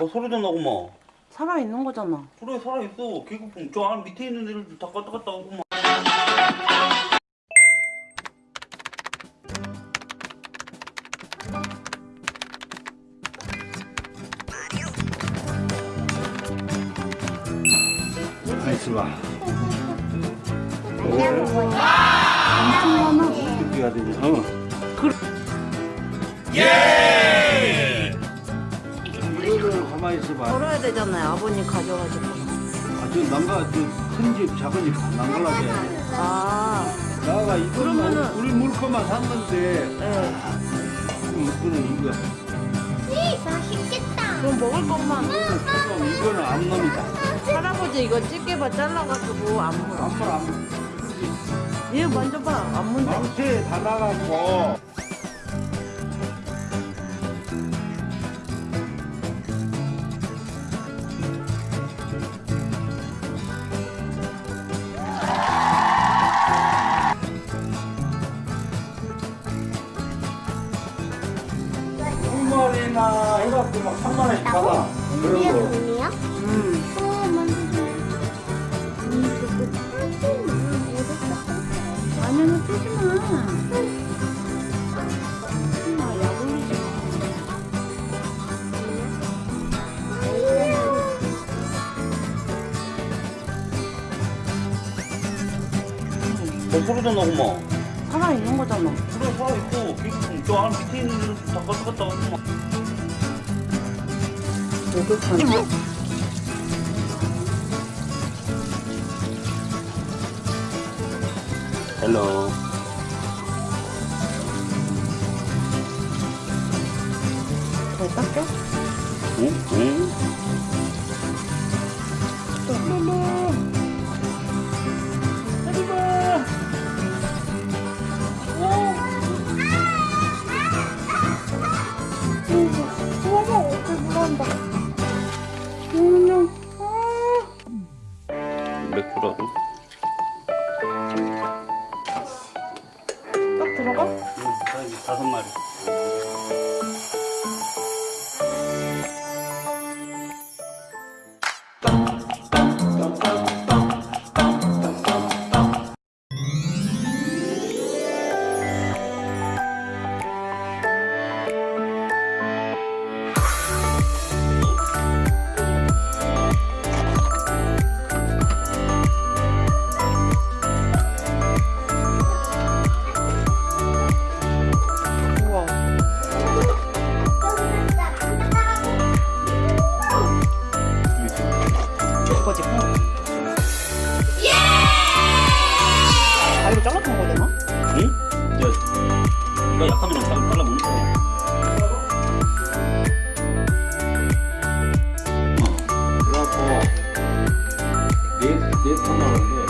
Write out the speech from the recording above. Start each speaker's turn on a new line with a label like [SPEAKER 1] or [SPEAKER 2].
[SPEAKER 1] 어, 소리도 나고 막.
[SPEAKER 2] 살아있는 거잖아.
[SPEAKER 1] 그래 살아있어. 개구풍. 저 안 밑에 있는 애들 다 갔다 갔다 오고 막.
[SPEAKER 3] 가만있어 봐.
[SPEAKER 2] 엄청 많아.
[SPEAKER 3] 어떻게 해야 되냐? 어. 이 가만히 있어 봐.
[SPEAKER 2] 걸어야 되잖아요. 아버님 가져가지고.
[SPEAKER 3] 아, 저 난가 저큰 집, 작은 집 난갈라게.
[SPEAKER 2] 아,
[SPEAKER 3] 나가 이거
[SPEAKER 2] 그러면은-
[SPEAKER 3] 우리 물 것만 샀는데
[SPEAKER 2] 네.
[SPEAKER 3] 이거는 이거.
[SPEAKER 4] 맛있겠다.
[SPEAKER 2] 그럼 먹을 것만.
[SPEAKER 3] 조금 이거는 암놈이다.
[SPEAKER 2] 할아버지 이거 집게바 잘라가지고 안 물어.
[SPEAKER 3] 암물 암.
[SPEAKER 2] 얘 만져봐. 안 문다.
[SPEAKER 3] 망태 다 나가고. 해갖고 막 3만 원씩 받아. 그런 거.
[SPEAKER 4] 돈이야?
[SPEAKER 2] 음.
[SPEAKER 4] 만져줘.
[SPEAKER 2] 라면은 뜨지 마. 뜨지 마. 약 올리지 마.
[SPEAKER 1] 어, 소리도 나고 막.
[SPEAKER 2] 살아있는 거잖아.
[SPEAKER 1] 그래 살아있어. 개구풍. 저안 밑에 있는 애들 다 갔다 갔다 오 고 막.
[SPEAKER 2] 목욕하는
[SPEAKER 1] 헬로.
[SPEAKER 2] 잘 닦여?
[SPEAKER 1] 응? 응?
[SPEAKER 2] 내가 약하면 잠을 발라 먹는 거야
[SPEAKER 1] 어, 그래갖고 내일 내일 탄다는데.